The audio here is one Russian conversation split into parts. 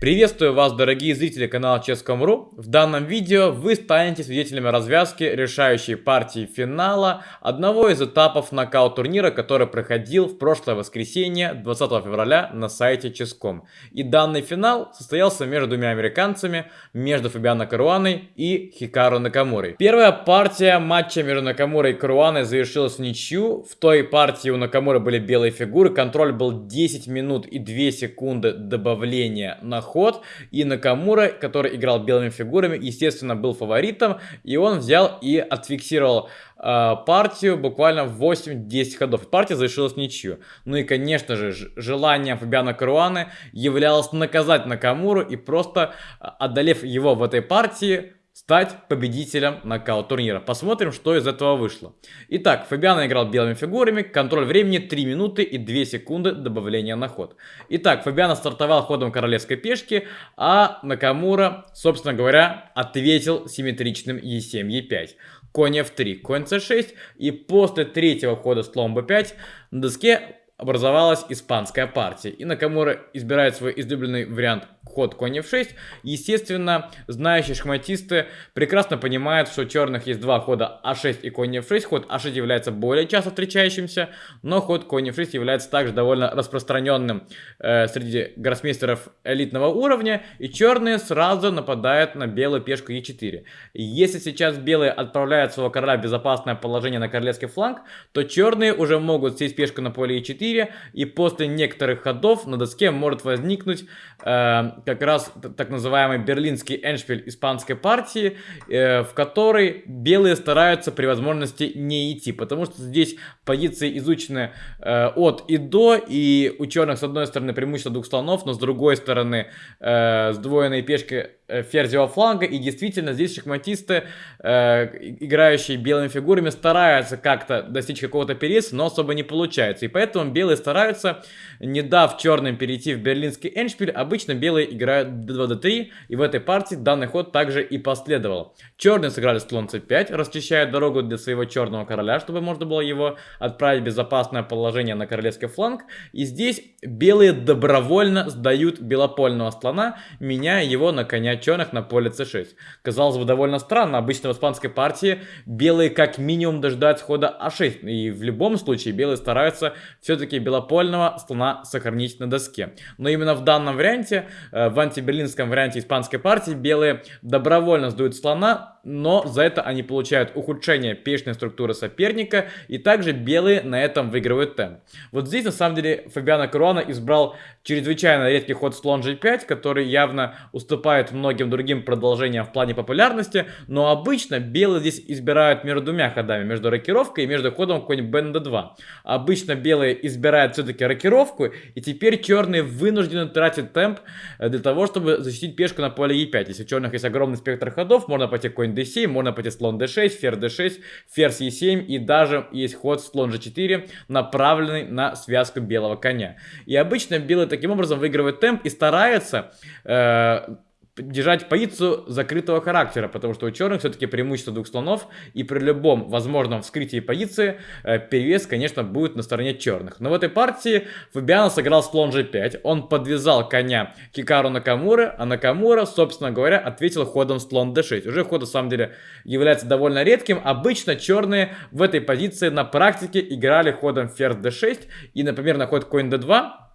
Приветствую вас, дорогие зрители канала Ческом.ру. В данном видео вы станете свидетелями развязки решающей партии финала одного из этапов нокаут турнира, который проходил в прошлое воскресенье 20 февраля на сайте Ческом. И данный финал состоялся между двумя американцами, между Фабиано Каруаной и Хикару Накамурой. Первая партия матча между Накамурой и Каруаной завершилась ничью. В той партии у Накамуры были белые фигуры, контроль был 10 минут и 2 секунды добавления на ход. И Накамура, который играл белыми фигурами, естественно, был фаворитом. И он взял и отфиксировал э, партию буквально в 8-10 ходов. Партия завершилась ничью. Ну и, конечно же, желанием Фабиана Каруаны являлось наказать Накамуру и просто, а, одолев его в этой партии, стать победителем нокаут турнира. Посмотрим, что из этого вышло. Итак, Фабиано играл белыми фигурами, контроль времени 3 минуты и 2 секунды добавления на ход. Итак, Фабиано стартовал ходом королевской пешки, а Накамура, собственно говоря, ответил симметричным Е7, Е5. Конь F3, конь C6 и после третьего хода слон B5 на доске образовалась испанская партия. И Накамура избирает свой излюбленный вариант ход конь f6. Естественно, знающие шахматисты прекрасно понимают, что у черных есть два хода а6 и конь f6. Ход а6 является более часто встречающимся, но ход конь f6 является также довольно распространенным э, среди гроссмейстеров элитного уровня. И черные сразу нападают на белую пешку e4. Если сейчас белые отправляют своего короля в безопасное положение на королевский фланг, то черные уже могут сесть пешку на поле e4. И после некоторых ходов на доске может возникнуть э, как раз так называемый берлинский эншпиль испанской партии, э, в которой белые стараются при возможности не идти, потому что здесь позиции изучены э, от и до, и у черных с одной стороны преимущество двух слонов, но с другой стороны э, сдвоенные пешки Э, ферзевого фланга. И действительно, здесь шахматисты, э, играющие белыми фигурами, стараются как-то достичь какого-то переса, но особо не получается. И поэтому белые стараются, не дав черным перейти в берлинский эншпиль, обычно белые играют d2, d3, и в этой партии данный ход также и последовал. Черные сыграли слон c5, расчищая дорогу для своего черного короля, чтобы можно было его отправить в безопасное положение на королевский фланг. И здесь белые добровольно сдают белопольного слона, меняя его на коня черных на поле c6. Казалось бы, довольно странно. Обычно в испанской партии белые как минимум дождаются хода а6. И в любом случае белые стараются все-таки белопольного слона сохранить на доске. Но именно в данном варианте, в антиберлинском варианте испанской партии, белые добровольно сдают слона, но за это они получают ухудшение пешной структуры соперника, и также белые на этом выигрывают темп. Вот здесь на самом деле Фабиано Каруана избрал чрезвычайно редкий ход слон g5, который явно уступает многим другим продолжениям в плане популярности, но обычно белые здесь избирают между двумя ходами, между рокировкой и между ходом конь bnd2. Обычно белые избирают все-таки рокировку, и теперь черные вынуждены тратить темп э, для того, чтобы защитить пешку на поле e5. Если у черных есть огромный спектр ходов, можно пойти конь d7, можно пойти слон d6, ферзь d6, ферзь e7, и даже есть ход слон g4, направленный на связку белого коня. И обычно белые таким образом выигрывают темп и стараются э, держать позицию закрытого характера, потому что у черных все-таки преимущество двух слонов, и при любом возможном вскрытии позиции э, перевес, конечно, будет на стороне черных. Но в этой партии Фабиано сыграл слон g5, он подвязал коня Хикару Накамура, а Накамура, собственно говоря, ответил ходом слон d6. Уже ход, на самом деле, является довольно редким. Обычно черные в этой позиции на практике играли ходом ферзь d6, и, например, на ход конь d2,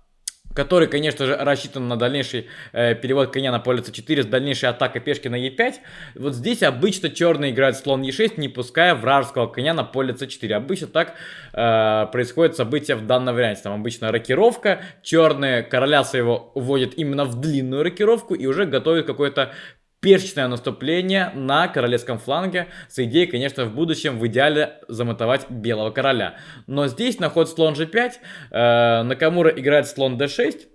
который, конечно же, рассчитан на дальнейший э, перевод коня на поле c4 с дальнейшей атакой пешки на e5. Вот здесь обычно черные играют слон e6, не пуская вражеского коня на поле c4. Обычно так э, происходит событие в данном варианте. Там обычно рокировка, черные короля своего уводят именно в длинную рокировку и уже готовят какой-то перчное наступление на королевском фланге с идеей, конечно, в будущем в идеале замотовать белого короля. Но здесь на ход слон g5 э, Накамура играет слон d6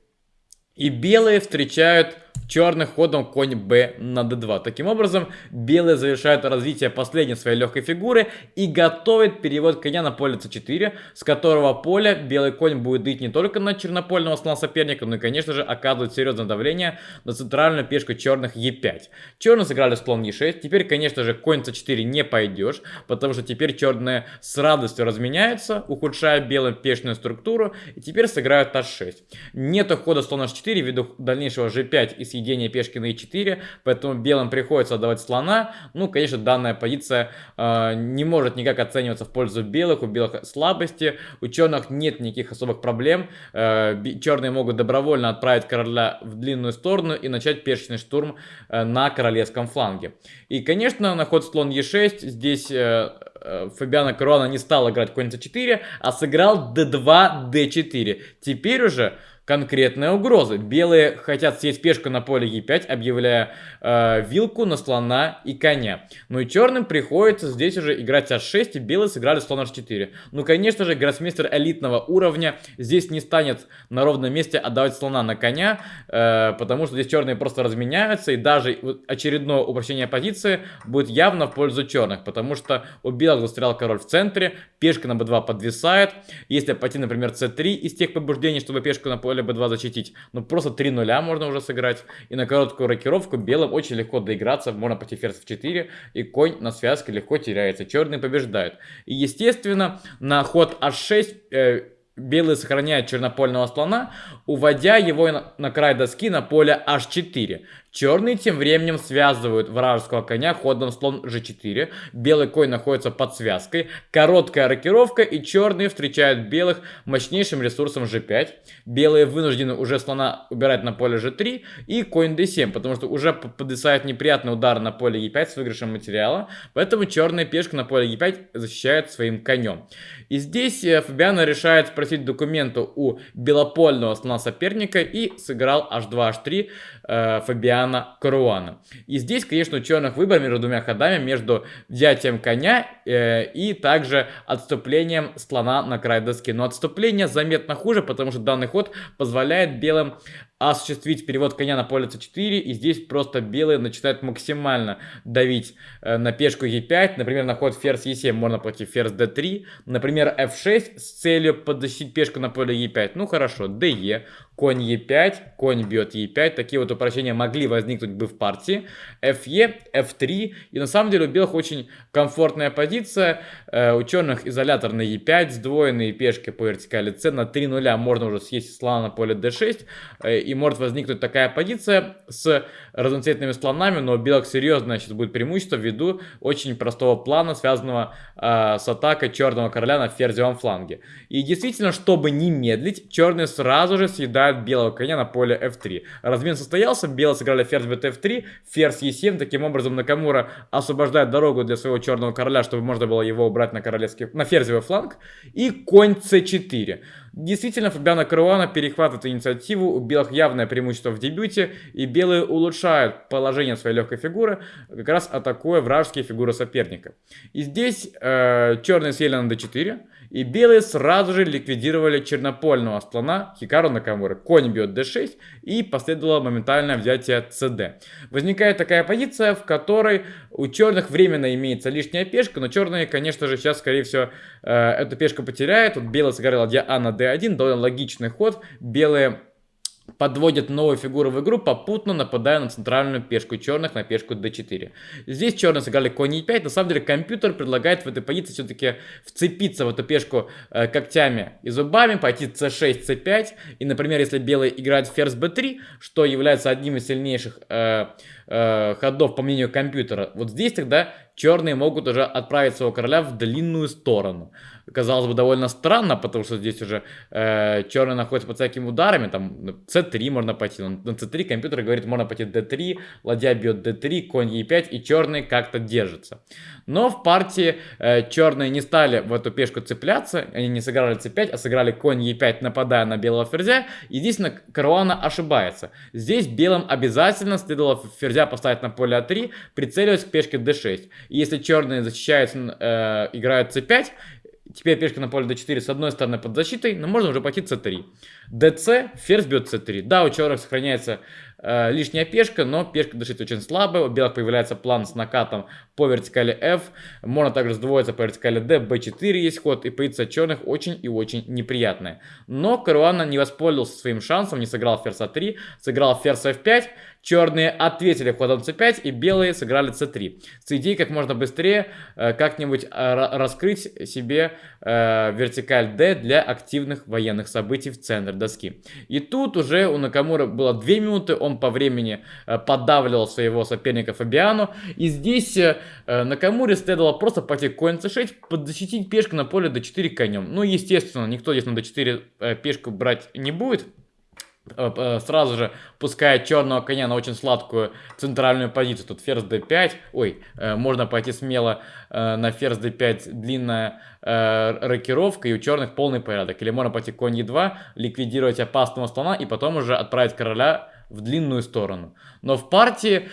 и белые встречают черных ходом конь b на d2. Таким образом, белые завершают развитие последней своей легкой фигуры и готовят перевод коня на поле c4, с которого поля белый конь будет дыть не только на чернопольного слона соперника, но и, конечно же, оказывать серьезное давление на центральную пешку черных e5. Черные сыграли слон e6, теперь, конечно же, конь c4 не пойдешь, потому что теперь черные с радостью разменяются, ухудшая белым пешную структуру, и теперь сыграют h6. Нет хода слона h4 ввиду дальнейшего g5 и с съедения пешки на e4, поэтому белым приходится отдавать слона. Ну, конечно, данная позиция э, не может никак оцениваться в пользу белых, у белых слабости, у черных нет никаких особых проблем. Э, черные могут добровольно отправить короля в длинную сторону и начать пешечный штурм э, на королевском фланге. И, конечно, на ход слон e6 здесь э, э, Фабиана Каруана не стал играть конь c4, а сыграл d2, d4. Теперь уже конкретная угроза. Белые хотят съесть пешку на поле e5, объявляя э, вилку на слона и коня. Ну и черным приходится здесь уже играть h6, и белые сыграли слон h4. Ну, конечно же, гроссмейстер элитного уровня здесь не станет на ровном месте отдавать слона на коня, э, потому что здесь черные просто разменяются, и даже очередное упрощение позиции будет явно в пользу черных, потому что у белых застрял король в центре, пешка на b2 подвисает. Если пойти, например, c3 из тех побуждений, чтобы пешку на поле поле b2 защитить. Ну, просто 3 нуля можно уже сыграть. И на короткую рокировку белым очень легко доиграться. Можно пойти ферзь в 4, и конь на связке легко теряется. Черный побеждает. И, естественно, на ход h6... Э, белые сохраняют чернопольного слона, уводя его на край доски на поле h4. Черные тем временем связывают вражеского коня ходом слон g4. Белый конь находится под связкой. Короткая рокировка и черные встречают белых мощнейшим ресурсом g5. Белые вынуждены уже слона убирать на поле g3 и конь d7, потому что уже подвисает неприятный удар на поле e5 с выигрышем материала. Поэтому черная пешка на поле e5 защищает своим конем. И здесь э, Фабиано решает спросить документу у белопольного слона соперника и сыграл h2, h3 э, Фабиана Каруана. И здесь, конечно, у черных выбор между двумя ходами, между взятием коня и также отступлением слона на край доски. Но отступление заметно хуже, потому что данный ход позволяет белым осуществить перевод коня на поле c4, и здесь просто белые начинают максимально давить э, на пешку e5, например, на ход ферзь e7 можно пойти ферзь d3, например, f6 с целью подзащитить пешку на поле e5, ну хорошо, de, конь e5, конь бьет e5, такие вот упрощения могли возникнуть бы в партии, fe, f3, и на самом деле у белых очень комфортная позиция, э, у черных изолятор на e5, сдвоенные пешки по вертикали c, на 3 нуля можно уже съесть слона на поле d6, э, и может возникнуть такая позиция с разноцветными слонами, но у белых серьезное сейчас будет преимущество ввиду очень простого плана, связанного э, с атакой черного короля на ферзевом фланге. И действительно, чтобы не медлить, черные сразу же съедают белого коня на поле f3. Размен состоялся, белые сыграли ферзь btf3, ферзь e7, таким образом Накамура освобождает дорогу для своего черного короля, чтобы можно было его убрать на королевский, на ферзевый фланг, и конь c4. Действительно, Фабиано Каруана перехватывает инициативу, у белых явное преимущество в дебюте, и белые улучшают положение своей легкой фигуры, как раз атакуя вражеские фигуры соперника. И здесь э, черные сели на d4, и белые сразу же ликвидировали чернопольного слона Хикару Накамуры. Конь бьет d6 и последовало моментальное взятие cd. Возникает такая позиция, в которой у черных временно имеется лишняя пешка, но черные, конечно же, сейчас, скорее всего, э, эту пешку потеряют. Вот белые сыграли ладья А на d1, довольно логичный ход. Белые подводят новую фигуру в игру, попутно нападая на центральную пешку черных на пешку d4. Здесь черные сыграли конь e5. На самом деле компьютер предлагает в этой позиции все-таки вцепиться в эту пешку э, когтями и зубами, пойти c6, c5. И, например, если белые играют ферзь b3, что является одним из сильнейших э, э, ходов по мнению компьютера, вот здесь тогда черные могут уже отправить своего короля в длинную сторону казалось бы, довольно странно, потому что здесь уже э, черный находится под всякими ударами, там c3 можно пойти, на c3 компьютер говорит, можно пойти d3, ладья бьет d3, конь e5, и черный как-то держится. Но в партии э, черные не стали в эту пешку цепляться, они не сыграли c5, а сыграли конь e5, нападая на белого ферзя. Единственное, Каруана ошибается. Здесь белым обязательно следовало ферзя поставить на поле а3, прицеливаясь к пешке d6. И если черные защищаются, э, играют c5, Теперь пешка на поле d4 с одной стороны под защитой, но можно уже пойти c3. dc, ферзь бьет c3. Да, у черных сохраняется э, лишняя пешка, но пешка d6 очень слабая. У белых появляется план с накатом по вертикали f. Можно также сдвоиться по вертикали d, b4 есть ход. И позиция черных очень и очень неприятная. Но Каруана не воспользовался своим шансом, не сыграл ферзь a3, сыграл ферзь f5. Черные ответили ходом c5 и белые сыграли c3. С идеей как можно быстрее э, как-нибудь э, раскрыть себе э, вертикаль d для активных военных событий в центр доски. И тут уже у Накамура было 2 минуты, он по времени э, подавливал своего соперника Фабиану. И здесь э, Накамуре следовало просто пойти конь c6, подзащитить пешку на поле d4 конем. Ну, естественно, никто здесь на d4 э, пешку брать не будет. Э, э, сразу же пускает черного коня на очень сладкую центральную позицию. Тут ферзь d5. Ой, э, можно пойти смело на ферзь d5 длинная рокировка и у черных полный порядок. Или можно пойти конь e2, ликвидировать опасного слона и потом уже отправить короля в длинную сторону. Но в партии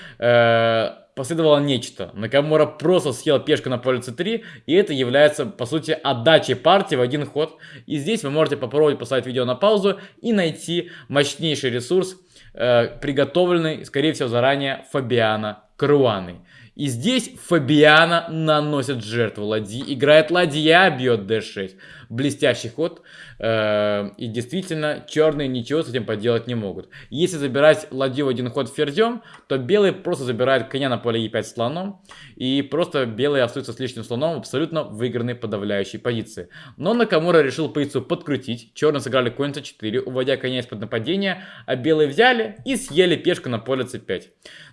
последовало нечто. Накамура просто съел пешку на поле c3, и это является, по сути, отдачей партии в один ход. И здесь вы можете попробовать поставить видео на паузу и найти мощнейший ресурс, э, приготовленный, скорее всего, заранее Фабиана Круаны. И здесь Фабиана наносит жертву ладьи. Играет ладья, бьет d6. Блестящий ход. Э, и действительно, черные ничего с этим поделать не могут. Если забирать ладью в один ход ферзем, то белые просто забирают коня на поле e5 слоном. И просто белые остаются с лишним слоном в абсолютно выигранной подавляющей позиции. Но Накамура решил позицию подкрутить. Черные сыграли конь c4, уводя коня из-под нападения. А белые взяли и съели пешку на поле c5.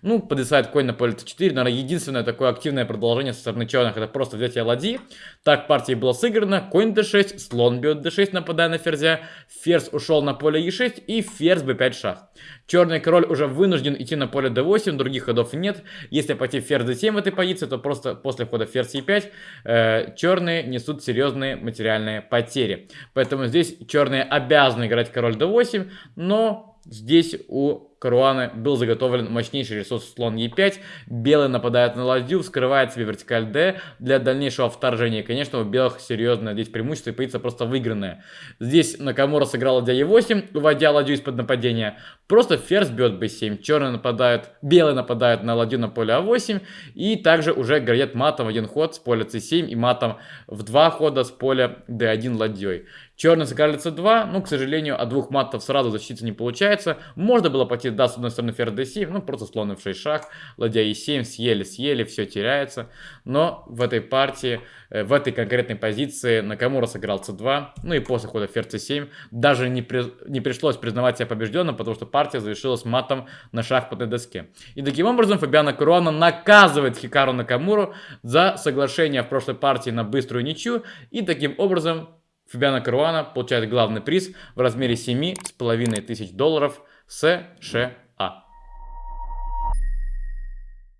Ну, подвисает конь на поле c4. Наверное, единственное такое активное продолжение со стороны черных это просто взятие ладьи. Так партия была сыграна. Конь d6, слон бьет d6, нападая на ферзя. Ферзь ушел на поле e6 и ферзь b5 шах. Черный король уже вынужден идти на поле d8, других ходов нет. Если пойти ферзь d7 в этой позиции, то просто после хода ферзь e5 э, черные несут серьезные материальные потери. Поэтому здесь черные обязаны играть король d8, но здесь у Каруана был заготовлен мощнейший ресурс слон Е5. Белый нападает на ладью, вскрывает себе вертикаль D для дальнейшего вторжения. конечно, у белых серьезное здесь преимущество и позиция просто выигранная. Здесь Накамура сыграл ладья Е8, уводя ладью из-под нападения. Просто ферзь бьет b7. Черный нападает, белый нападает на ладью на поле А8. И также уже грозит матом в один ход с поля c7 и матом в два хода с поля d1 ладьей. Черный сыграли c2, ну, к сожалению, от двух матов сразу защититься не получается. Можно было пойти да, с одной стороны ферзь d7, ну просто слон в 6 шаг, ладья e7, съели, съели, все теряется. Но в этой партии, э, в этой конкретной позиции Накамура сыграл c2, ну и после хода ферзь c7 даже не, при, не пришлось признавать себя побежденным, потому что партия завершилась матом на шахматной доске. И таким образом Фабиана Куруана наказывает Хикару Накамуру за соглашение в прошлой партии на быструю ничью, и таким образом Фабиана Каруана получает главный приз в размере 7,5 тысяч долларов – США.